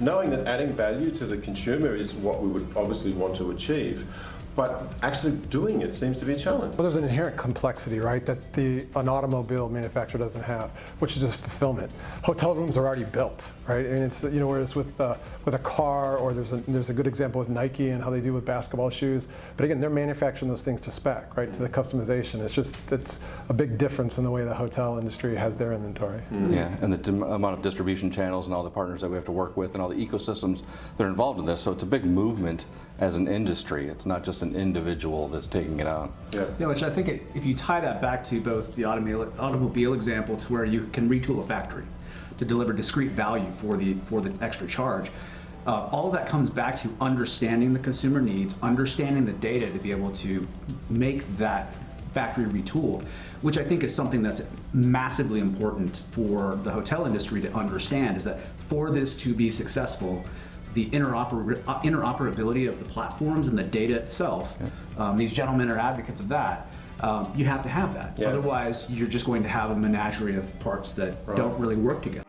knowing that adding value to the consumer is what we would obviously want to achieve, but actually doing it seems to be a challenge. Well, there's an inherent complexity, right, that the an automobile manufacturer doesn't have, which is just fulfillment. Hotel rooms are already built, right? I mean, it's you know, whereas with uh, with a car, or there's a there's a good example with Nike and how they do with basketball shoes. But again, they're manufacturing those things to spec, right, to the customization. It's just it's a big difference in the way the hotel industry has their inventory. Yeah, and the amount of distribution channels and all the partners that we have to work with and all the ecosystems that are involved in this. So it's a big movement as an industry. It's not just an individual that's taking it out. Yeah. Yeah, which I think it, if you tie that back to both the automobile, automobile example to where you can retool a factory to deliver discrete value for the, for the extra charge, uh, all of that comes back to understanding the consumer needs, understanding the data to be able to make that factory retooled, which I think is something that's massively important for the hotel industry to understand is that for this to be successful, the interoper uh, interoperability of the platforms and the data itself, um, these gentlemen are advocates of that. Um, you have to have that. Yeah. Otherwise, you're just going to have a menagerie of parts that don't really work together.